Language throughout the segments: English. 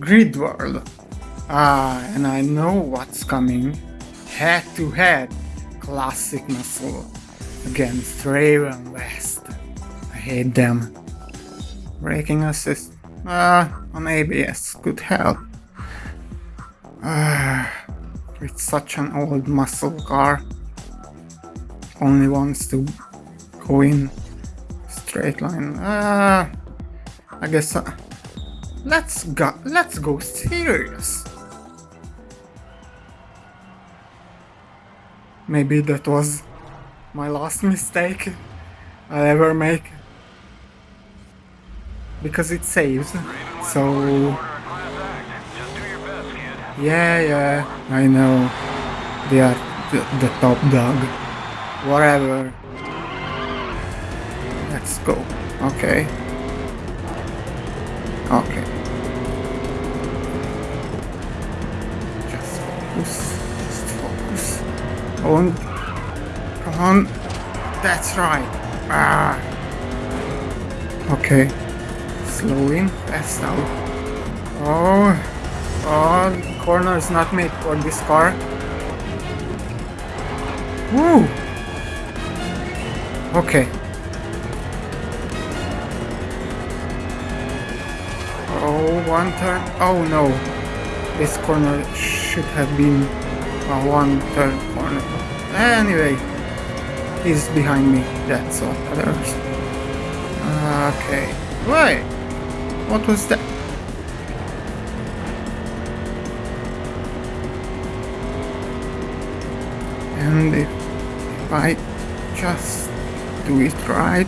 Grid World. Ah, and I know what's coming. Head to head, classic muscle against Ravenwest. I hate them. Braking assist. Ah, on ABS could help. Ah, it's such an old muscle car. Only wants to go in straight line. Ah, I guess. Uh, let's go. Let's go serious. Maybe that was my last mistake I'll ever make. Because it saves. So... Yeah, yeah, I know. They are the, the top dog. Whatever. Let's go. Okay. Okay. Focus. Just focus. On. On. That's right. Ah. Okay. Slow in. Fast out. Oh. Oh, the corner is not made for this car. Woo! Okay. Oh, one turn. Oh no. This corner should have been a one turn corner. Anyway, he's behind me. That's all others. Okay. Wait. What was that? And if, if I just do it right.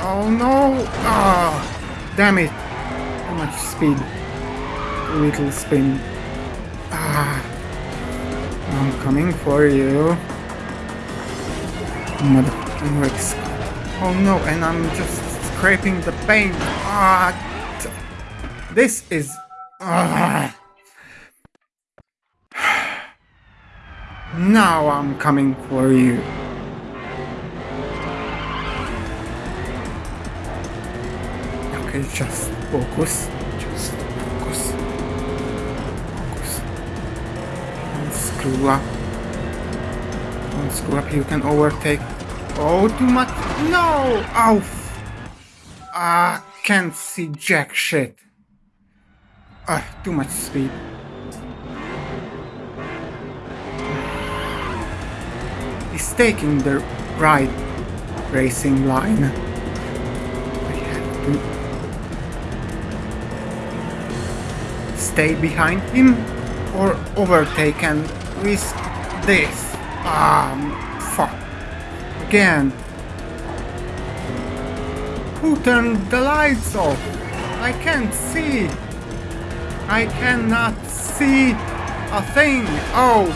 Oh no! Ah, oh, damn it! Too much speed. Little spin. Ah, I'm coming for you. Oh no, and I'm just scraping the paint. Ah, this is. Ah. Now I'm coming for you. Okay, just focus. Don't screw up. You can overtake. Oh, too much. No! Oh! Ah, can't see jack shit. Ah, too much speed. He's taking the right racing line. Stay behind him or overtake and risk this. Ah, fuck. Again. Who turned the lights off? I can't see. I cannot see a thing. Oh,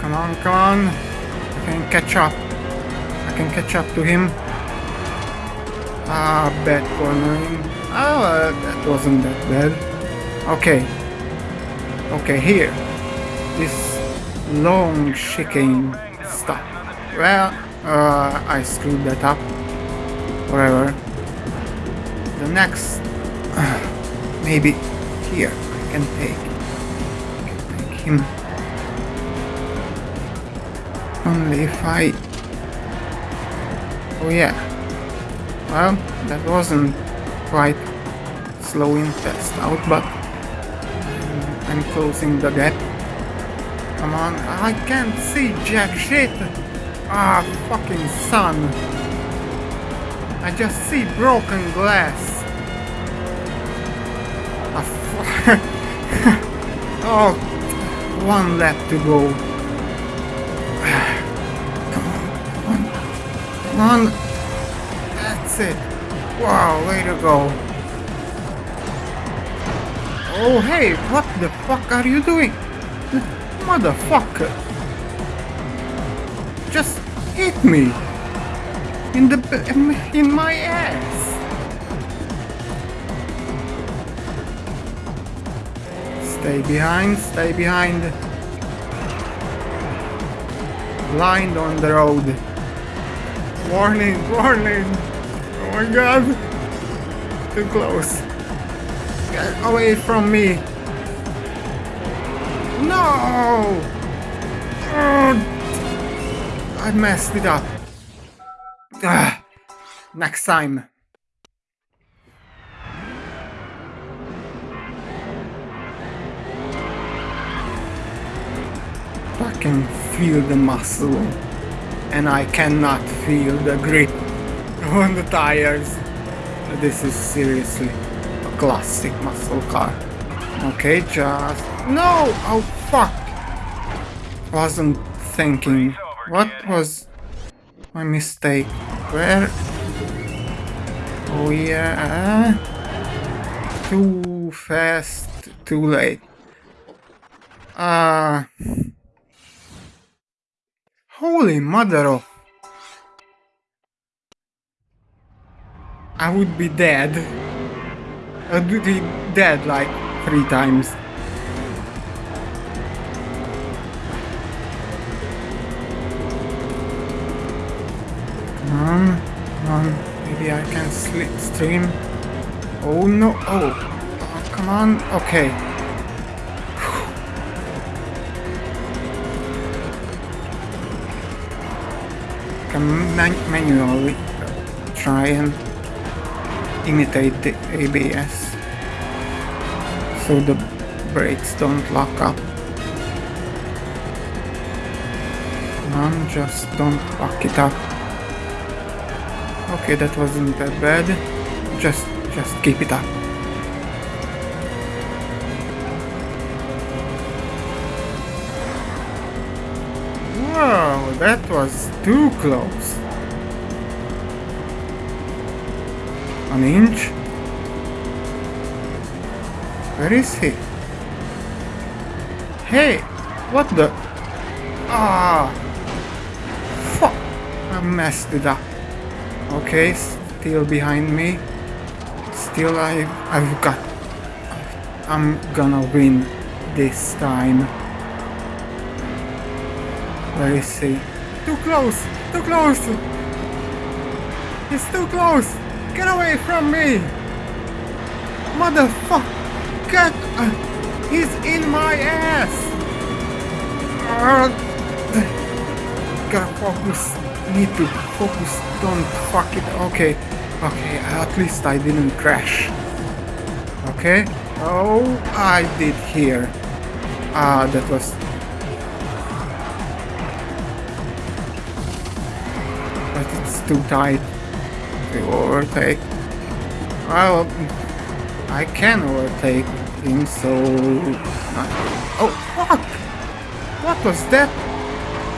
Come on, come on. I can catch up. I can catch up to him. Ah, bad cornering. Oh, uh, that wasn't that bad. Okay. Okay, here. This long chicane stuff. Well, uh, I screwed that up. Whatever. The next... Uh, maybe here I can take, I can take him only if I... Oh yeah. Well, that wasn't quite slowing test out, but I'm closing the gap. Come on, I can't see jack shit! Ah, fucking sun! I just see broken glass! Ah, oh, one lap to go. Come on. That's it. Wow, way to go. Oh, hey, what the fuck are you doing? Motherfucker. Just hit me. In the... in my ass. Stay behind, stay behind. Blind on the road. Warning, warning. Oh my god. too close. Get away from me. No! I messed it up. Ah, next time. I can feel the muscle and I cannot feel the grip on the tires. This is seriously classic muscle car. Okay, just... No! Oh, fuck! Wasn't thinking. What was my mistake? Where? Oh yeah. Too fast, too late. Ah. Uh, holy mother of... I would be dead. Uh, Be dead like three times. Come come on. Maybe I can slip stream. Oh no! Oh, oh come on. Okay. Manually uh, try and imitate the ABS so the brakes don't lock up. On, just don't lock it up. Okay, that wasn't that bad. Just, just keep it up. Wow, that was too close. An inch? Where is he? Hey, what the? Ah, fuck! I messed it up. Okay, still behind me. Still I, I've got... I'm gonna win this time. Where is he? Too close! Too close! He's too close! Get away from me! Motherfucker! Uh, he's in my ass! Uh, gotta focus. Need to focus. Don't fuck it. Okay. Okay, at least I didn't crash. Okay. Oh, I did here. Ah, that was but it's too tight overtake. Well, I can overtake him, so... Oh, fuck! What was that?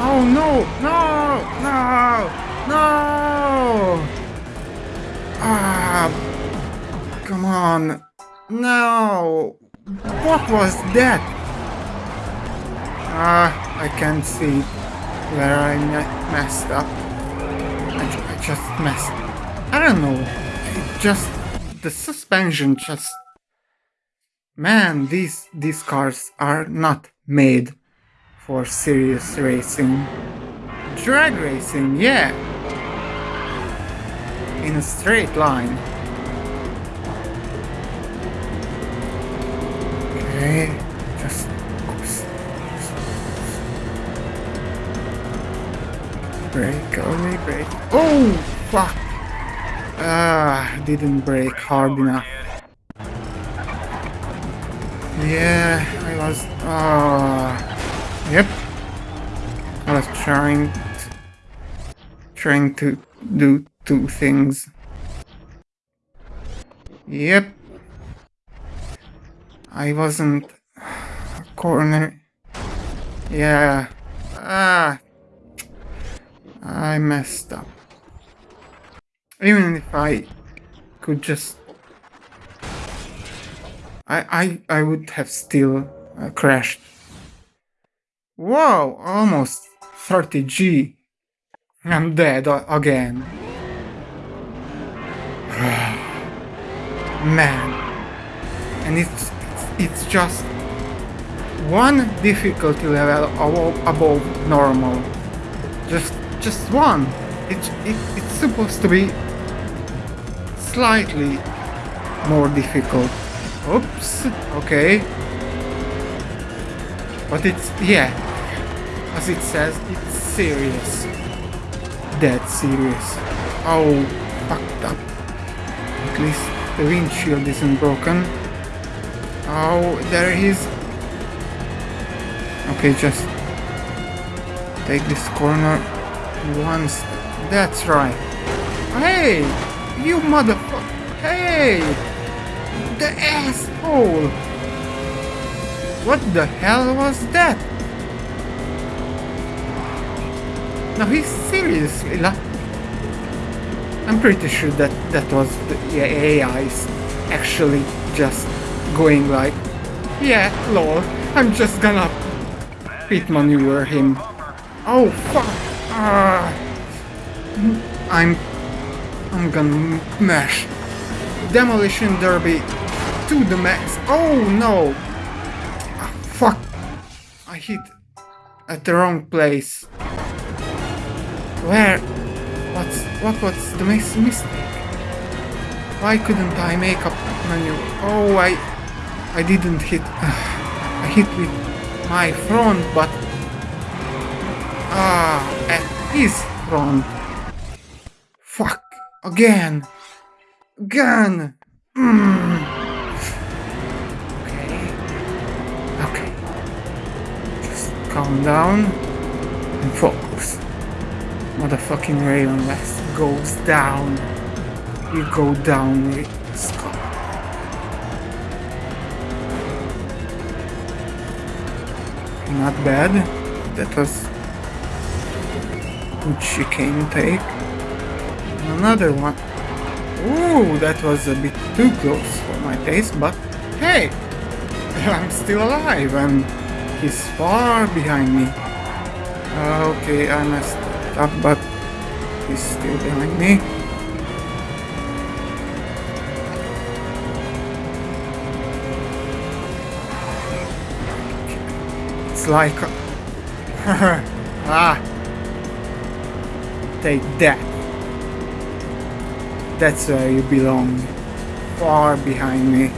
Oh, no! No! No! No! Ah! Come on! No! What was that? Ah, I can't see where I messed up I just messed. I don't know. Just the suspension just. Man, these these cars are not made for serious racing. Drag racing, yeah. In a straight line. Okay, just Brake, only. Oh, fuck! Ah, didn't brake hard enough. Yeah, I was. Uh, yep. I was trying, trying to do two things. Yep. I wasn't corner. Yeah. Ah, I messed up. Even if I could just... I, I, I would have still uh, crashed. Wow, almost 30g. I'm dead again. Man. And it's, it's just one difficulty level above, above normal. Just just one. It, it, it's supposed to be slightly more difficult. Oops. Okay. But it's, yeah, as it says, it's serious. Dead serious. Oh, fucked up. At least the windshield isn't broken. Oh, there he is. Okay, just take this corner once. That's right. Hey, you motherfucker. Hey, the asshole. What the hell was that? Now he's seriously like... I'm pretty sure that that was the AI's actually just going like, yeah, lol, I'm just gonna pit maneuver him. Oh fuck! Uh, I'm I'm gonna mash demolition derby to the max. Oh no! Ah, fuck! I hit at the wrong place. Where? What's what was the mis mistake? Why couldn't I make a menu? Oh, I I didn't hit. I hit with my front, but ah, at his front. Fuck again, again. Mm. Okay, okay. Just calm down and focus. Motherfucking Ravenwest goes down. You go down with Scott. Not bad. That was good chicane take. Another one. Ooh, that was a bit too close for my taste, but hey! I'm still alive and he's far behind me. Okay, I messed up, but he's still behind me. It's like... ah! Take that. That's where you belong. Far behind me.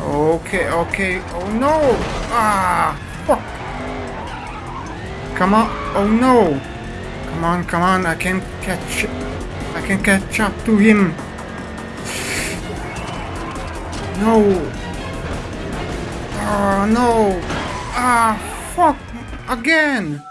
Okay, okay. Oh no! Ah! Fuck! Come on! Oh no! Come on, come on! I can catch... I can catch up to him! No! Ah, no! Ah, fuck! Again!